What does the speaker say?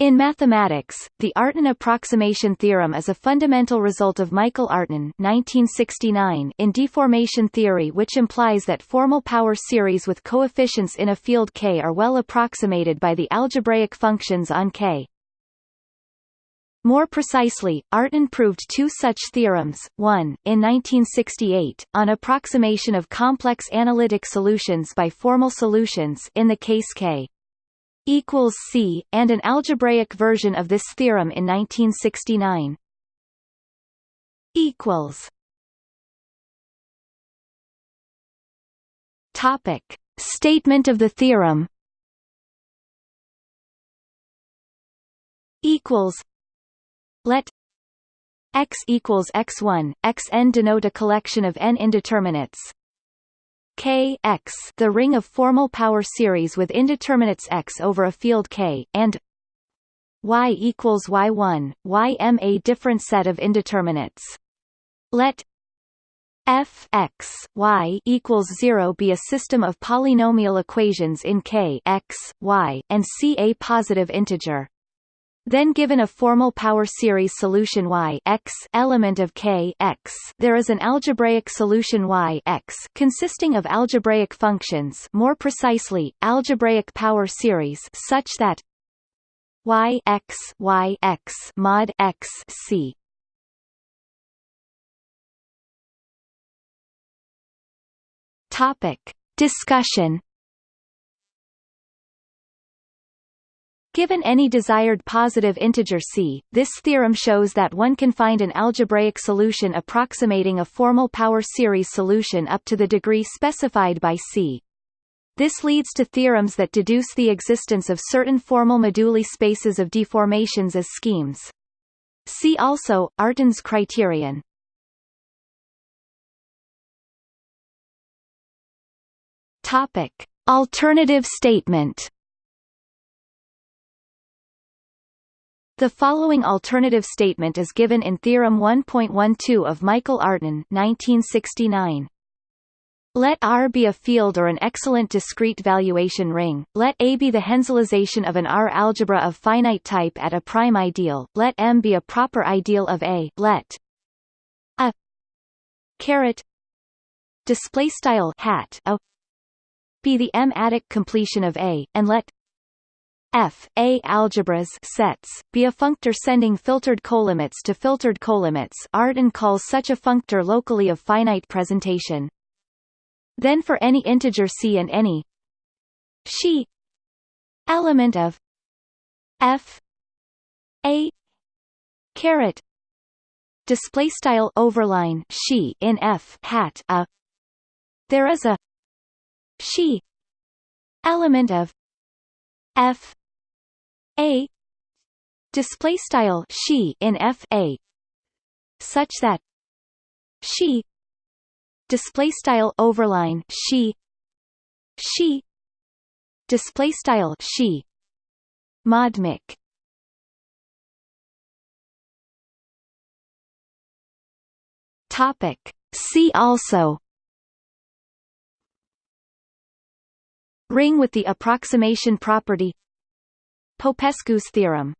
In mathematics, the Artin approximation theorem is a fundamental result of Michael Artin 1969 in deformation theory which implies that formal power series with coefficients in a field K are well approximated by the algebraic functions on K. More precisely, Artin proved two such theorems, one, in 1968, on approximation of complex analytic solutions by formal solutions in the case K equals C, and an algebraic version of this theorem in 1969. Equals. Topic: Statement of the theorem. Equals. Let x equals x1, xn denote a collection of n indeterminates K x the ring of formal power series with indeterminates x over a field K, and y equals y1, ym a different set of indeterminates. Let f x y equals 0 be a system of polynomial equations in K x, y, and C a positive integer. Then given a formal power series solution y x element of k x, there is an algebraic solution y x consisting of algebraic functions, more precisely, algebraic power series such that y x y x mod x c. Topic. Discussion Given any desired positive integer c, this theorem shows that one can find an algebraic solution approximating a formal power series solution up to the degree specified by c. This leads to theorems that deduce the existence of certain formal moduli spaces of deformations as schemes. See also, Artin's criterion. Topic. Alternative statement The following alternative statement is given in Theorem 1.12 of Michael Artin 1969. Let R be a field or an excellent discrete valuation ring, let A be the Henselization of an R algebra of finite type at a prime ideal, let M be a proper ideal of A, let a caret display style hat a be the M-adic completion of A, and let F A algebras sets. Be a functor sending filtered colimits to filtered colimits Artin calls such a functor locally of finite presentation. Then for any integer c and any she element of f a caret display style overline she in f hat a. There is a she element of f a. Display style she in f a. Such that she display style overline she she display style she. Mod mic topic. See also. Ring with the approximation property Popescu's theorem